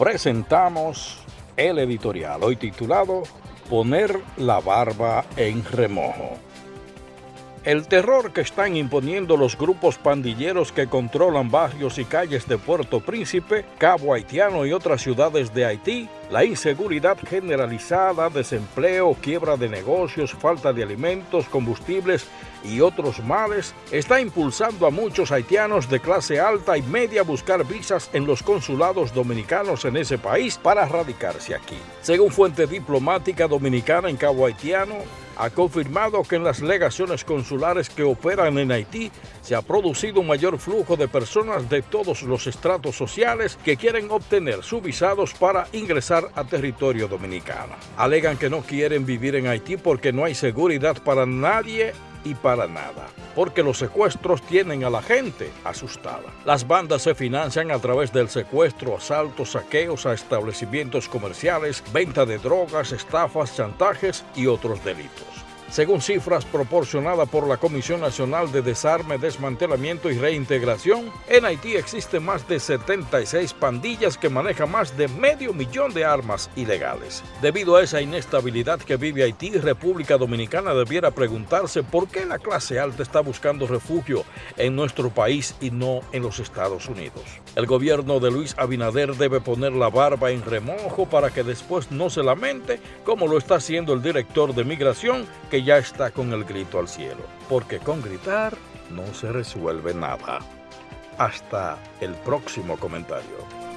presentamos el editorial, hoy titulado Poner la barba en remojo. El terror que están imponiendo los grupos pandilleros que controlan barrios y calles de Puerto Príncipe, Cabo Haitiano y otras ciudades de Haití, la inseguridad generalizada, desempleo, quiebra de negocios, falta de alimentos, combustibles y otros males, está impulsando a muchos haitianos de clase alta y media a buscar visas en los consulados dominicanos en ese país para radicarse aquí. Según fuente diplomática dominicana en Cabo Haitiano, ha confirmado que en las legaciones consulares que operan en Haití se ha producido un mayor flujo de personas de todos los estratos sociales que quieren obtener sus visados para ingresar a territorio dominicano. Alegan que no quieren vivir en Haití porque no hay seguridad para nadie y para nada, porque los secuestros tienen a la gente asustada. Las bandas se financian a través del secuestro, asaltos, saqueos a establecimientos comerciales, venta de drogas, estafas, chantajes y otros delitos. Según cifras proporcionadas por la Comisión Nacional de Desarme, Desmantelamiento y Reintegración, en Haití existen más de 76 pandillas que manejan más de medio millón de armas ilegales. Debido a esa inestabilidad que vive Haití, República Dominicana debiera preguntarse por qué la clase alta está buscando refugio en nuestro país y no en los Estados Unidos. El gobierno de Luis Abinader debe poner la barba en remojo para que después no se lamente, como lo está haciendo el director de Migración, que ya está con el grito al cielo, porque con gritar no se resuelve nada. Hasta el próximo comentario.